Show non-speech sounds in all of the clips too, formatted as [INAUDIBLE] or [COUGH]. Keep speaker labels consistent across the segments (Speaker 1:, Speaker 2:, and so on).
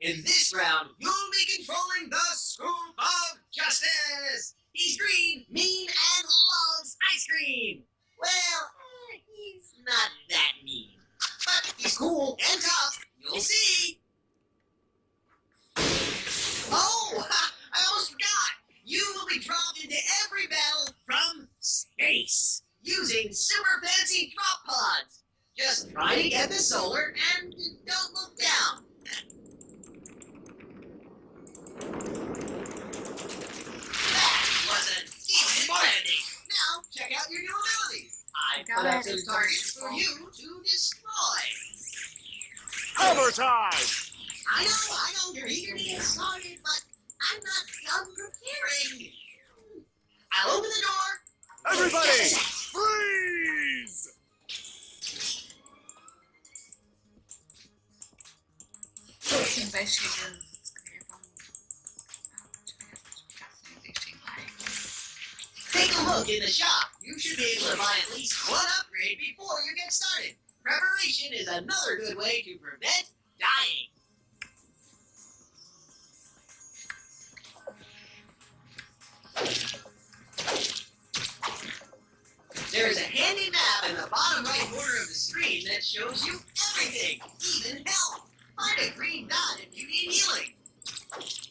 Speaker 1: In this round, you'll be controlling the scoop of justice. He's green, mean, and loves ice cream. Well, eh, he's not that mean. But he's cool and tough. You'll see. Oh, [LAUGHS] I almost forgot. You will be dropped into every battle from space using super fancy drop pods. Just try to get the solar and don't look down. That was an easy landing. Now check out your new abilities. I've
Speaker 2: Got
Speaker 1: put up
Speaker 2: it.
Speaker 1: targets for you to destroy.
Speaker 3: Hammer time!
Speaker 1: I know, I know you're eager to get started, but I'm not done preparing. I'll open the door.
Speaker 3: Everybody, freeze!
Speaker 2: Investigator
Speaker 1: look in the shop. You should be able to buy at least one upgrade before you get started. Preparation is another good way to prevent dying. There's a handy map in the bottom right corner of the screen that shows you everything, even health. Find a green dot if you need healing.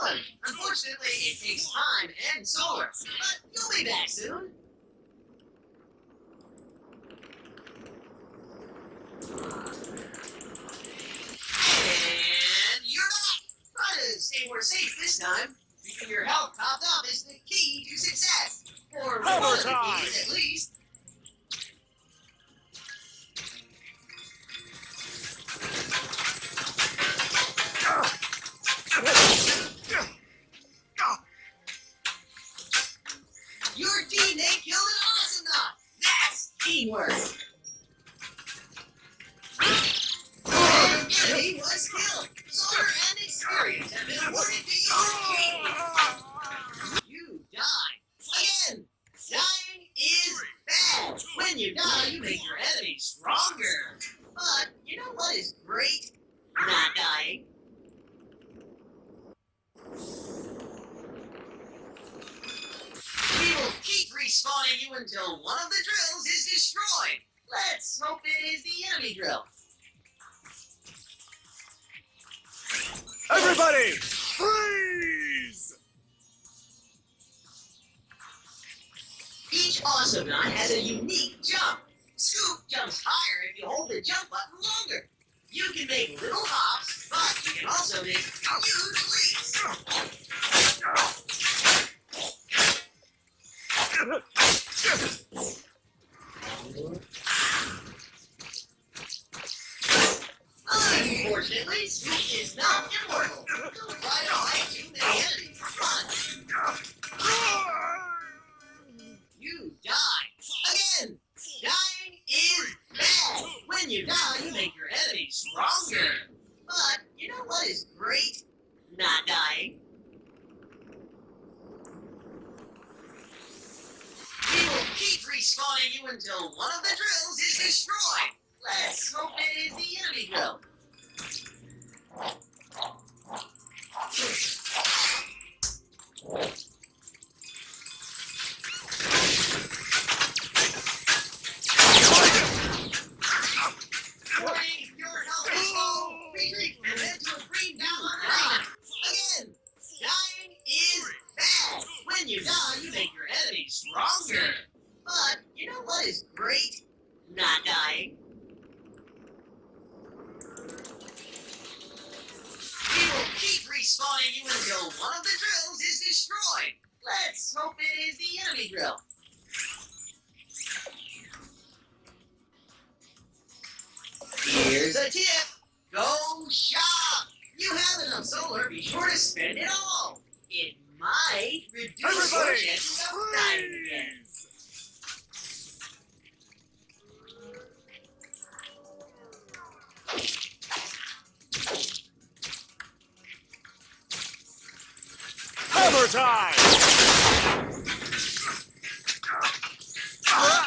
Speaker 1: One. Unfortunately, it takes time and solar. But you'll be back soon. And you're back. Stay safe this time. Your health topped up is the key to success. Or one of the keys, at least. Your team, they killed an Awesomenaut. That's teamwork. The enemy was killed. You die. Again, dying is bad. When you die, you make your enemy stronger. But you know what is great? Not dying. We will keep respawning you until one of the drills is destroyed. Let's hope it is the enemy drill.
Speaker 3: Everybody, freeze!
Speaker 1: Each Awesomenaut has a unique jump. Scoop jumps higher if you hold the jump button longer. You can make little hops, but you can also make huge leaps. Unfortunately, Scoop is not immortal. He'll try to hide too many enemies. Run! You die. Again, dying is bad. When you die, you make your enemy stronger. But you know what is great? Not dying. We will keep respawning you until one of the drills is destroyed. Let's hope it is the enemy drill. Warning, your health is low. Retreat and head to a green down arena. Again, dying is bad. When you die, you make your enemy stronger. But you know what is great? Not dying. We will keep respawning one of the drills is destroyed. Let's hope it is the enemy drill. Here's a tip. Go shop. you have enough solar, be sure to spend it all. It might reduce your chances of dying again.
Speaker 3: freeze! Hammer time!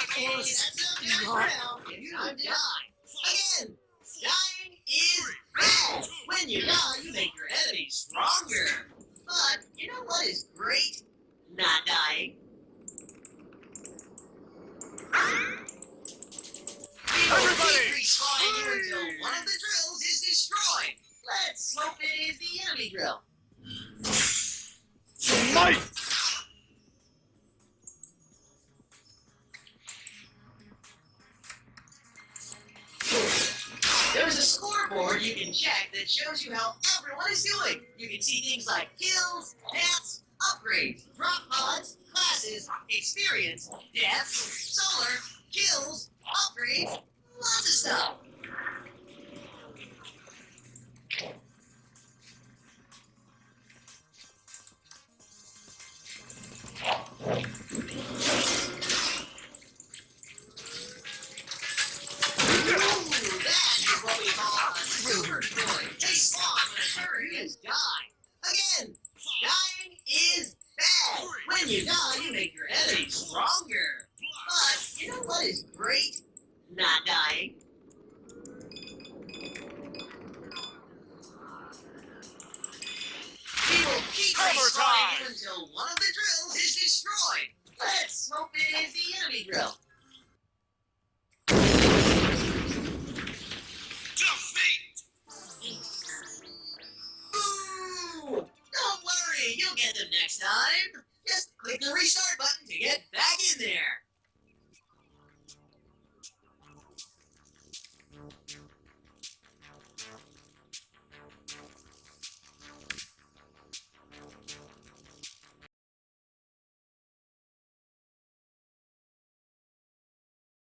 Speaker 1: Okay, that's enough damage for now. It's time to die. Again, dying is bad. When you die, you make your enemies stronger. But you know what is great? Not dying.
Speaker 3: Everybody,
Speaker 1: respawning you until one of the drills is destroyed. Let's hope it is the enemy drill.
Speaker 3: Smite!
Speaker 1: There's a scoreboard you can check that shows you how everyone is doing. You can see things like kills, deaths, upgrades, drop mods, classes, experience, deaths, solar, kills, upgrades, lots of stuff. Will
Speaker 3: Hammer time!
Speaker 1: until one of the drills is destroyed. Let's hope it is the enemy drill.
Speaker 3: Defeat!
Speaker 1: Ooh! Don't worry, you'll get them next time. Just click the restart button